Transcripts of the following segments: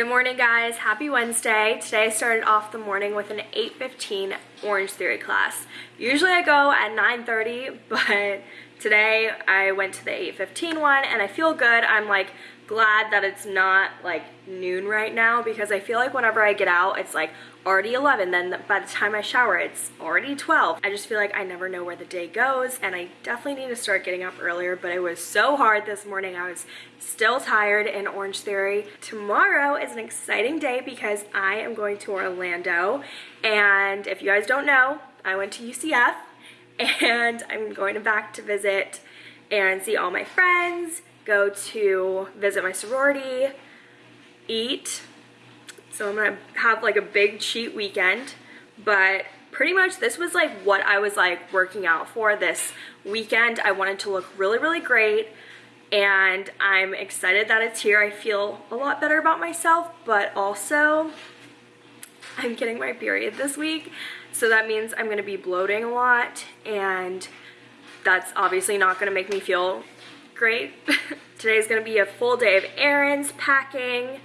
Good morning guys, happy Wednesday. Today I started off the morning with an 8.15 Orange Theory class. Usually I go at 9.30, but today I went to the 8.15 one and I feel good. I'm like glad that it's not like noon right now because I feel like whenever I get out it's like already 11 then by the time I shower it's already 12 I just feel like I never know where the day goes and I definitely need to start getting up earlier but it was so hard this morning. I was still tired in Orange Theory. Tomorrow is an exciting day because I am going to Orlando and if you guys don't know I went to UCF and I'm going back to visit and see all my friends go to visit my sorority, eat. So I'm gonna have like a big cheat weekend, but pretty much this was like what I was like working out for this weekend. I wanted to look really, really great and I'm excited that it's here. I feel a lot better about myself, but also I'm getting my period this week. So that means I'm gonna be bloating a lot and that's obviously not gonna make me feel great. Today's gonna be a full day of errands, packing,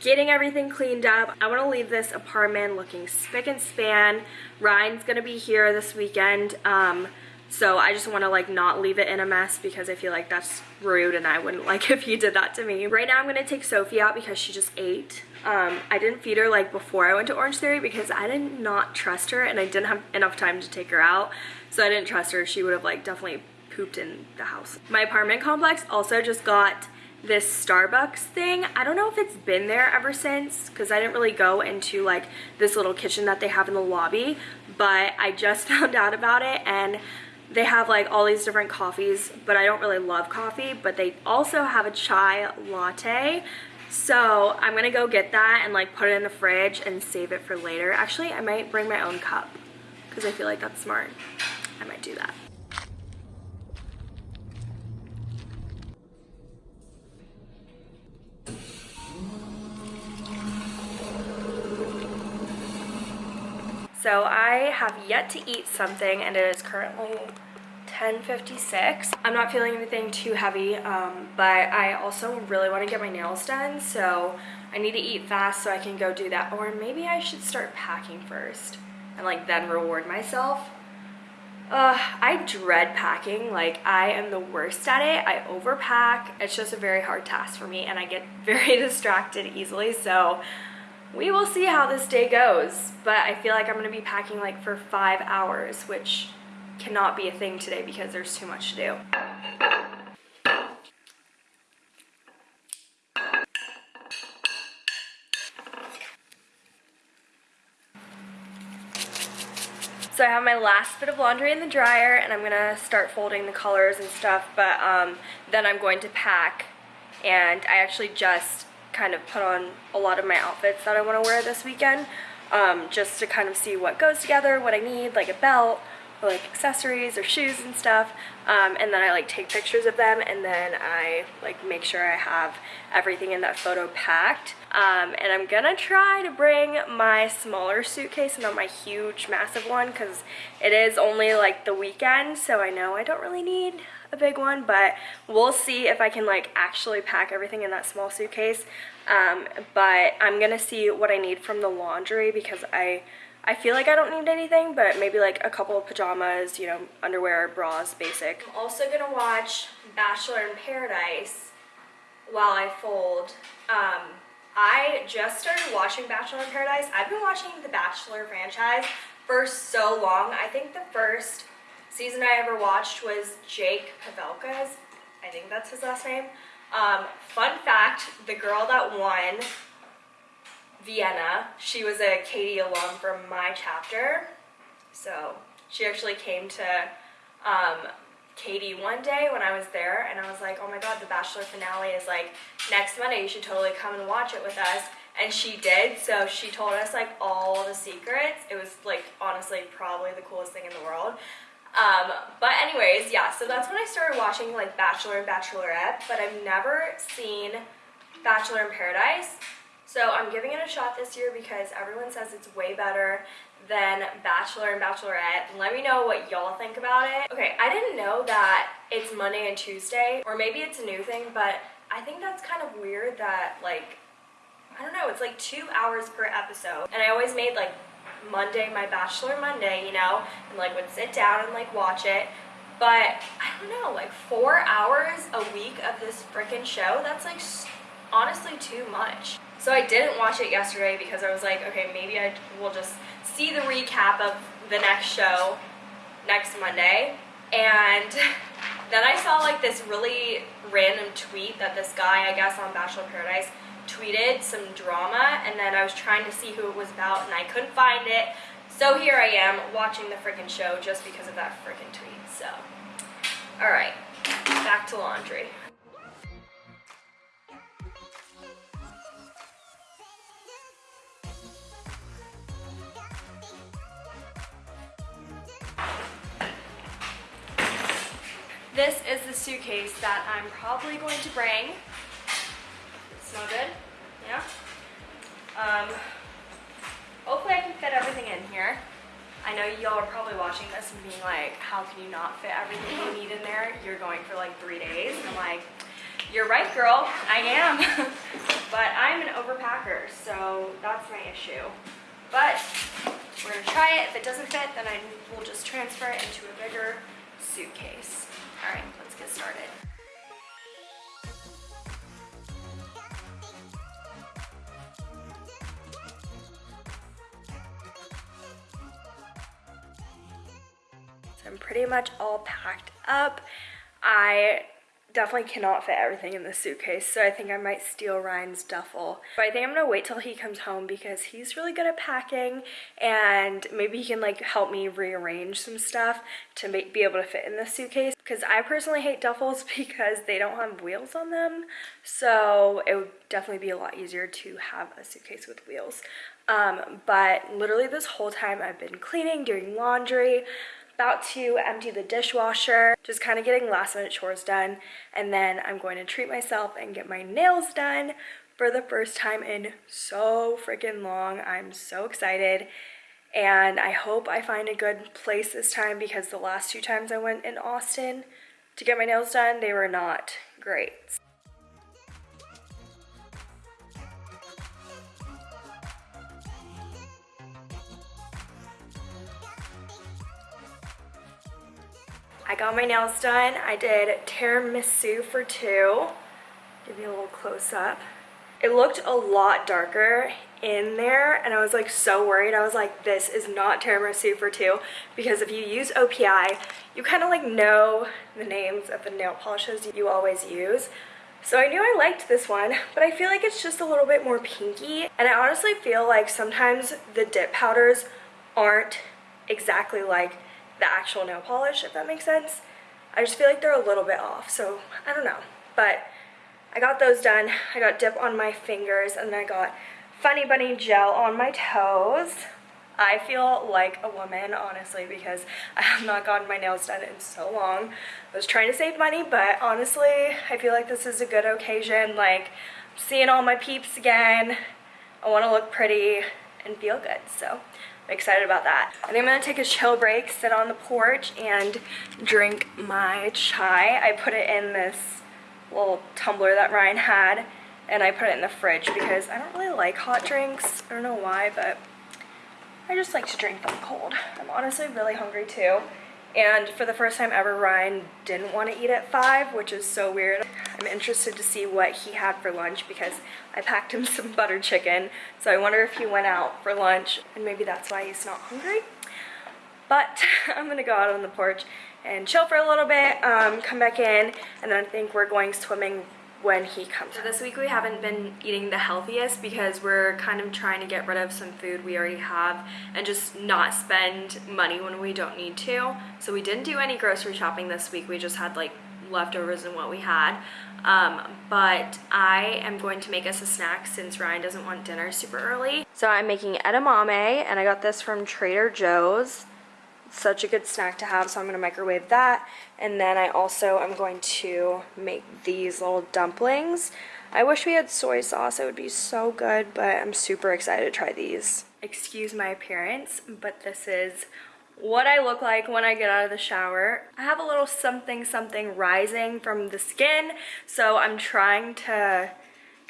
getting everything cleaned up. I wanna leave this apartment looking spick and span. Ryan's gonna be here this weekend. Um, so I just wanna like not leave it in a mess because I feel like that's rude and I wouldn't like if he did that to me. Right now I'm gonna take Sophie out because she just ate. Um, I didn't feed her like before I went to Orange Theory because I did not trust her and I didn't have enough time to take her out. So I didn't trust her. She would have like definitely pooped in the house. My apartment complex also just got this Starbucks thing. I don't know if it's been there ever since because I didn't really go into like this little kitchen that they have in the lobby, but I just found out about it and they have like all these different coffees, but I don't really love coffee, but they also have a chai latte. So I'm gonna go get that and like put it in the fridge and save it for later. Actually, I might bring my own cup because I feel like that's smart. I might do that. So I have yet to eat something and it is currently 10.56. I'm not feeling anything too heavy, um, but I also really want to get my nails done, so I need to eat fast so I can go do that. Or maybe I should start packing first and like then reward myself. Uh, I dread packing. Like, I am the worst at it. I overpack. It's just a very hard task for me, and I get very distracted easily, so we will see how this day goes, but I feel like I'm going to be packing like for five hours, which cannot be a thing today because there's too much to do. So I have my last bit of laundry in the dryer and I'm gonna start folding the colors and stuff, but um, then I'm going to pack and I actually just kind of put on a lot of my outfits that I want to wear this weekend um, just to kind of see what goes together, what I need, like a belt, or like accessories or shoes and stuff. Um, and then I like take pictures of them and then I like make sure I have everything in that photo packed. Um, and I'm gonna try to bring my smaller suitcase and not my huge massive one because it is only like the weekend so I know I don't really need a big one, but we'll see if I can like actually pack everything in that small suitcase. Um, but I'm gonna see what I need from the laundry because I I feel like I don't need anything, but maybe like a couple of pajamas, you know, underwear, bras, basic. I'm also gonna watch Bachelor in Paradise while I fold. Um, I just started watching Bachelor in Paradise. I've been watching the Bachelor franchise for so long. I think the first season I ever watched was Jake Pavelka's. I think that's his last name. Um, fun fact, the girl that won Vienna, she was a KD alum from my chapter. So she actually came to um, KD one day when I was there and I was like, oh my god, the Bachelor finale is like next Monday, you should totally come and watch it with us. And she did, so she told us like all the secrets. It was like honestly probably the coolest thing in the world. Um, but anyways, yeah, so that's when I started watching like Bachelor and Bachelorette, but I've never seen Bachelor in Paradise. So I'm giving it a shot this year because everyone says it's way better than Bachelor and Bachelorette. Let me know what y'all think about it. Okay, I didn't know that it's Monday and Tuesday, or maybe it's a new thing, but I think that's kind of weird that like I don't know, It's like two hours per episode. And I always made like Monday, my Bachelor Monday, you know, and like would sit down and like watch it. But I don't know, like four hours a week of this freaking show, that's like honestly too much. So I didn't watch it yesterday because I was like, okay, maybe I will just see the recap of the next show next Monday. And then I saw like this really random tweet that this guy, I guess on Bachelor Paradise, tweeted some drama and then I was trying to see who it was about and I couldn't find it. So here I am watching the freaking show just because of that freaking tweet. So, alright, back to laundry. This is the suitcase that I'm probably going to bring. Smell good? Yeah? Um, hopefully I can fit everything in here. I know y'all are probably watching this and being like, how can you not fit everything you need in there? You're going for like three days. And I'm like, you're right, girl. I am. but I'm an overpacker, so that's my issue. But we're gonna try it. If it doesn't fit, then I will just transfer it into a bigger suitcase. All right, let's get started. I'm pretty much all packed up. I definitely cannot fit everything in the suitcase, so I think I might steal Ryan's duffel. But I think I'm gonna wait till he comes home because he's really good at packing and maybe he can like help me rearrange some stuff to make, be able to fit in the suitcase. Because I personally hate duffels because they don't have wheels on them, so it would definitely be a lot easier to have a suitcase with wheels. Um, but literally this whole time I've been cleaning, doing laundry, about to empty the dishwasher, just kind of getting last minute chores done. And then I'm going to treat myself and get my nails done for the first time in so freaking long. I'm so excited. And I hope I find a good place this time because the last two times I went in Austin to get my nails done, they were not great. I got my nails done. I did tiramisu for two. Give you a little close up. It looked a lot darker in there and I was like so worried. I was like, this is not tiramisu for two because if you use OPI, you kind of like know the names of the nail polishes you always use. So I knew I liked this one, but I feel like it's just a little bit more pinky. And I honestly feel like sometimes the dip powders aren't exactly like the actual nail polish, if that makes sense. I just feel like they're a little bit off, so I don't know. But I got those done. I got dip on my fingers, and then I got Funny Bunny gel on my toes. I feel like a woman, honestly, because I have not gotten my nails done in so long. I was trying to save money, but honestly, I feel like this is a good occasion. Like, seeing all my peeps again. I want to look pretty and feel good, so excited about that. I think I'm gonna take a chill break, sit on the porch, and drink my chai. I put it in this little tumbler that Ryan had, and I put it in the fridge because I don't really like hot drinks. I don't know why, but I just like to drink them cold. I'm honestly really hungry too. And for the first time ever, Ryan didn't want to eat at 5, which is so weird. I'm interested to see what he had for lunch because I packed him some butter chicken. So I wonder if he went out for lunch and maybe that's why he's not hungry. But I'm going to go out on the porch and chill for a little bit, um, come back in, and then I think we're going swimming when he comes. So this week we haven't been eating the healthiest because we're kind of trying to get rid of some food we already have and just not spend money when we don't need to. So we didn't do any grocery shopping this week. We just had like leftovers and what we had. Um, but I am going to make us a snack since Ryan doesn't want dinner super early. So I'm making edamame and I got this from Trader Joe's such a good snack to have so I'm going to microwave that. And then I also am going to make these little dumplings. I wish we had soy sauce it would be so good but I'm super excited to try these. Excuse my appearance but this is what I look like when I get out of the shower. I have a little something something rising from the skin so I'm trying to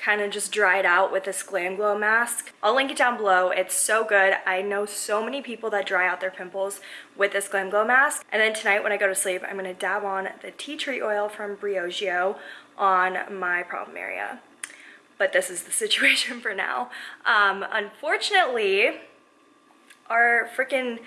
kind of just dried out with this Glam Glow mask. I'll link it down below. It's so good. I know so many people that dry out their pimples with this Glam Glow mask. And then tonight when I go to sleep, I'm gonna dab on the tea tree oil from Briogeo on my problem area. But this is the situation for now. Um, unfortunately, our freaking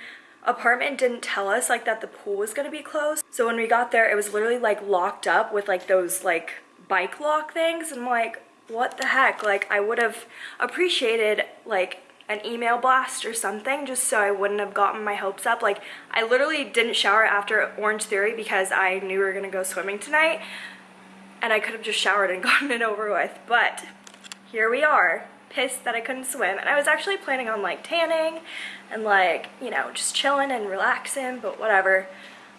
apartment didn't tell us like that the pool was gonna be closed. So when we got there, it was literally like locked up with like those like bike lock things. And I'm like, what the heck? Like I would have appreciated like an email blast or something just so I wouldn't have gotten my hopes up. Like I literally didn't shower after Orange Theory because I knew we were gonna go swimming tonight and I could have just showered and gotten it over with. But here we are, pissed that I couldn't swim. And I was actually planning on like tanning and like, you know, just chilling and relaxing, but whatever.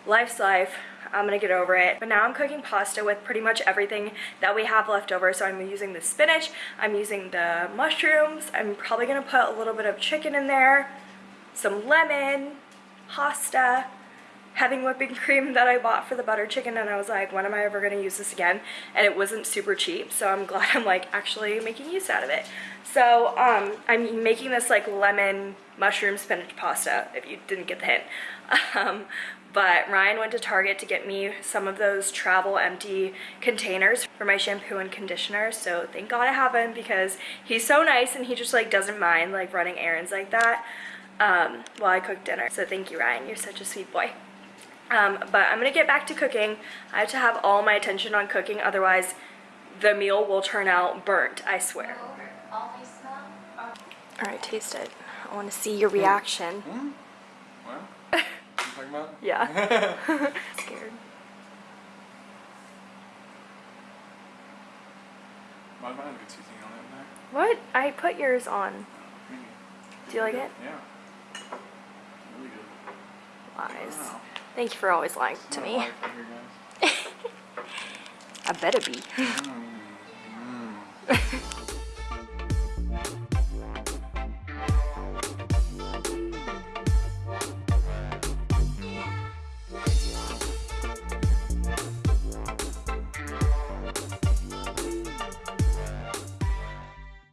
Life's life. I'm gonna get over it. But now I'm cooking pasta with pretty much everything that we have left over. So I'm using the spinach, I'm using the mushrooms, I'm probably gonna put a little bit of chicken in there, some lemon, pasta, having whipping cream that I bought for the butter chicken and I was like, when am I ever gonna use this again? And it wasn't super cheap, so I'm glad I'm like actually making use out of it. So um, I'm making this like lemon mushroom spinach pasta, if you didn't get the hint. Um, but Ryan went to Target to get me some of those travel empty containers for my shampoo and conditioner. So thank God I have him because he's so nice and he just like doesn't mind like running errands like that um, while I cook dinner. So thank you Ryan, you're such a sweet boy. Um, but I'm gonna get back to cooking. I have to have all my attention on cooking, otherwise the meal will turn out burnt, I swear. All right, taste it. I wanna see your reaction. Mm. Well, you talking about? Yeah. Scared. Why do I have a good seasoning on it there? What? I put yours on. Maybe. Do you like it? Yeah. Really good. Lies. Wow. Thank you for always lying to me. I better be. Mm, mm.